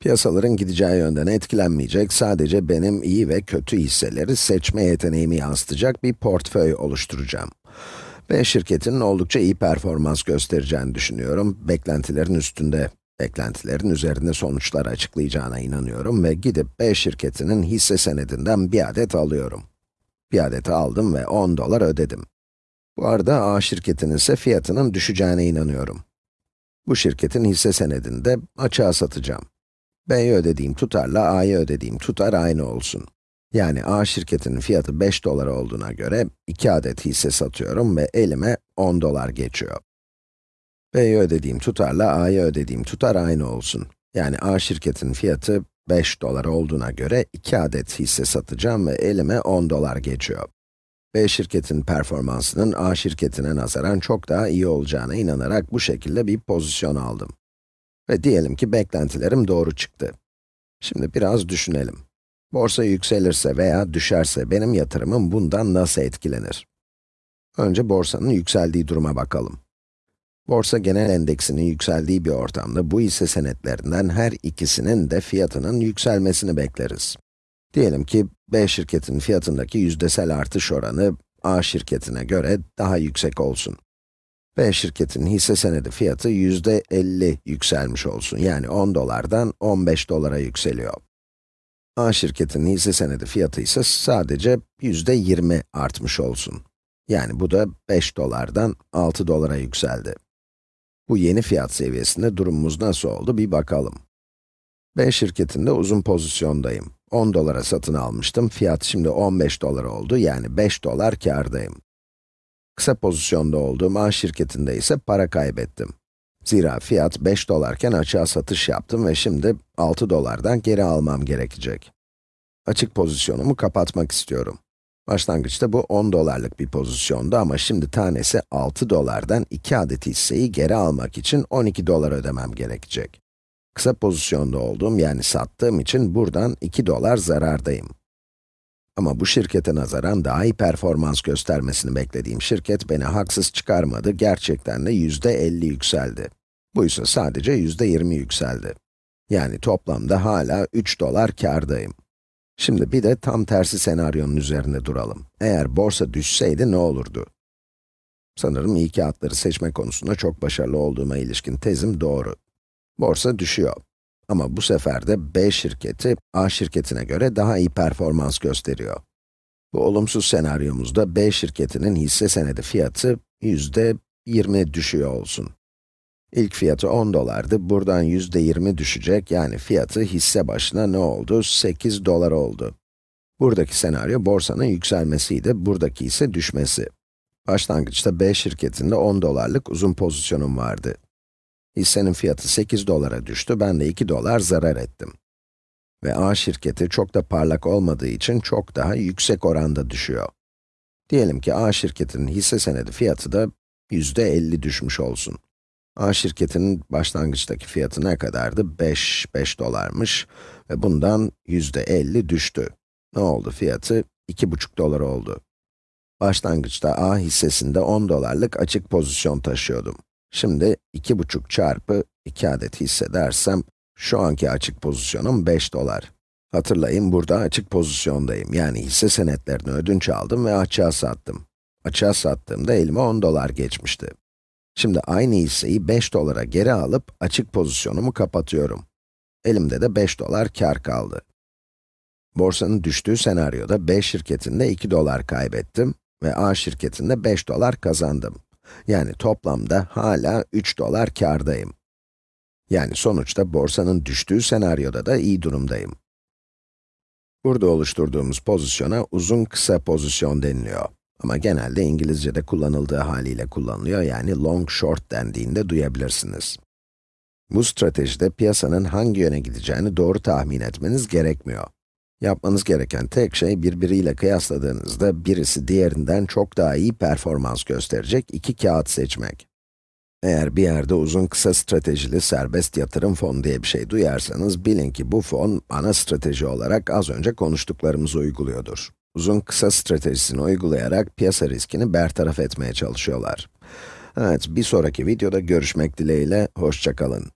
Piyasaların gideceği yönden etkilenmeyecek, sadece benim iyi ve kötü hisseleri seçme yeteneğimi yansıtacak bir portföy oluşturacağım. B şirketinin oldukça iyi performans göstereceğini düşünüyorum. Beklentilerin üstünde, beklentilerin üzerinde sonuçlar açıklayacağına inanıyorum ve gidip B şirketinin hisse senedinden bir adet alıyorum. Bir adeti aldım ve 10 dolar ödedim. Bu arada A şirketinin ise fiyatının düşeceğine inanıyorum. Bu şirketin hisse senedini de açığa satacağım. B'ye ödediğim tutarla A'ya ödediğim tutar aynı olsun. Yani A şirketinin fiyatı 5 dolar olduğuna göre 2 adet hisse satıyorum ve elime 10 dolar geçiyor. B'ye ödediğim tutarla A'ya ödediğim tutar aynı olsun. Yani A şirketinin fiyatı 5 dolar olduğuna göre 2 adet hisse satacağım ve elime 10 dolar geçiyor. B şirketin performansının A şirketine nazaran çok daha iyi olacağına inanarak bu şekilde bir pozisyon aldım. Ve diyelim ki beklentilerim doğru çıktı. Şimdi biraz düşünelim. Borsa yükselirse veya düşerse benim yatırımım bundan nasıl etkilenir? Önce borsanın yükseldiği duruma bakalım. Borsa genel endeksinin yükseldiği bir ortamda bu hisse senetlerinden her ikisinin de fiyatının yükselmesini bekleriz. Diyelim ki B şirketin fiyatındaki yüzdesel artış oranı A şirketine göre daha yüksek olsun. B şirketin hisse senedi fiyatı yüzde 50 yükselmiş olsun. Yani 10 dolardan 15 dolara yükseliyor. A şirketinin hisse senedi fiyatı ise sadece yüzde 20 artmış olsun. Yani bu da 5 dolardan 6 dolara yükseldi. Bu yeni fiyat seviyesinde durumumuz nasıl oldu bir bakalım. B şirketinde uzun pozisyondayım. 10 dolara satın almıştım, fiyat şimdi 15 dolar oldu, yani 5 dolar kârdayım. Kısa pozisyonda olduğum A şirketinde ise para kaybettim. Zira fiyat 5 dolarken açığa satış yaptım ve şimdi 6 dolardan geri almam gerekecek. Açık pozisyonumu kapatmak istiyorum. Başlangıçta bu 10 dolarlık bir pozisyondu ama şimdi tanesi 6 dolardan 2 adet hisseyi geri almak için 12 dolar ödemem gerekecek. Kısa pozisyonda olduğum yani sattığım için buradan 2 dolar zarardayım. Ama bu şirkete nazaran daha iyi performans göstermesini beklediğim şirket beni haksız çıkarmadı, gerçekten de yüzde 50 yükseldi. Bu ise sadece yüzde 20 yükseldi. Yani toplamda hala 3 dolar kârdayım. Şimdi bir de tam tersi senaryonun üzerinde duralım. Eğer borsa düşseydi ne olurdu? Sanırım iyi kağıtları seçme konusunda çok başarılı olduğuma ilişkin tezim doğru. Borsa düşüyor. Ama bu sefer de B şirketi, A şirketine göre daha iyi performans gösteriyor. Bu olumsuz senaryomuzda B şirketinin hisse senedi fiyatı yüzde 20 düşüyor olsun. İlk fiyatı 10 dolardı, buradan yüzde 20 düşecek, yani fiyatı hisse başına ne oldu? 8 dolar oldu. Buradaki senaryo borsanın yükselmesiydi, buradaki ise düşmesi. Başlangıçta B şirketinde 10 dolarlık uzun pozisyonum vardı. Hissenin fiyatı 8 dolara düştü, ben de 2 dolar zarar ettim. Ve A şirketi çok da parlak olmadığı için çok daha yüksek oranda düşüyor. Diyelim ki A şirketinin hisse senedi fiyatı da yüzde 50 düşmüş olsun. A şirketinin başlangıçtaki fiyatı ne kadardı? 5, 5 dolarmış ve bundan yüzde 50 düştü. Ne oldu? Fiyatı 2,5 dolar oldu. Başlangıçta A hissesinde 10 dolarlık açık pozisyon taşıyordum. Şimdi 2,5 çarpı 2 adet hisse dersem, şu anki açık pozisyonum 5 dolar. Hatırlayın, burada açık pozisyondayım. Yani hisse senetlerini ödünç aldım ve açığa sattım. Açığa sattığımda elime 10 dolar geçmişti. Şimdi aynı hisseyi 5 dolara geri alıp açık pozisyonumu kapatıyorum. Elimde de 5 dolar kar kaldı. Borsanın düştüğü senaryoda B şirketinde 2 dolar kaybettim ve A şirketinde 5 dolar kazandım. Yani toplamda hala 3 dolar kârdayım. Yani sonuçta borsanın düştüğü senaryoda da iyi durumdayım. Burada oluşturduğumuz pozisyona uzun kısa pozisyon deniliyor. Ama genelde İngilizce'de kullanıldığı haliyle kullanılıyor, yani long short dendiğinde duyabilirsiniz. Bu stratejide piyasanın hangi yöne gideceğini doğru tahmin etmeniz gerekmiyor. Yapmanız gereken tek şey birbiriyle kıyasladığınızda birisi diğerinden çok daha iyi performans gösterecek iki kağıt seçmek. Eğer bir yerde uzun kısa stratejili serbest yatırım fonu diye bir şey duyarsanız bilin ki bu fon ana strateji olarak az önce konuştuklarımızı uyguluyordur. Uzun kısa stratejisini uygulayarak piyasa riskini bertaraf etmeye çalışıyorlar. Evet, bir sonraki videoda görüşmek dileğiyle, hoşçakalın.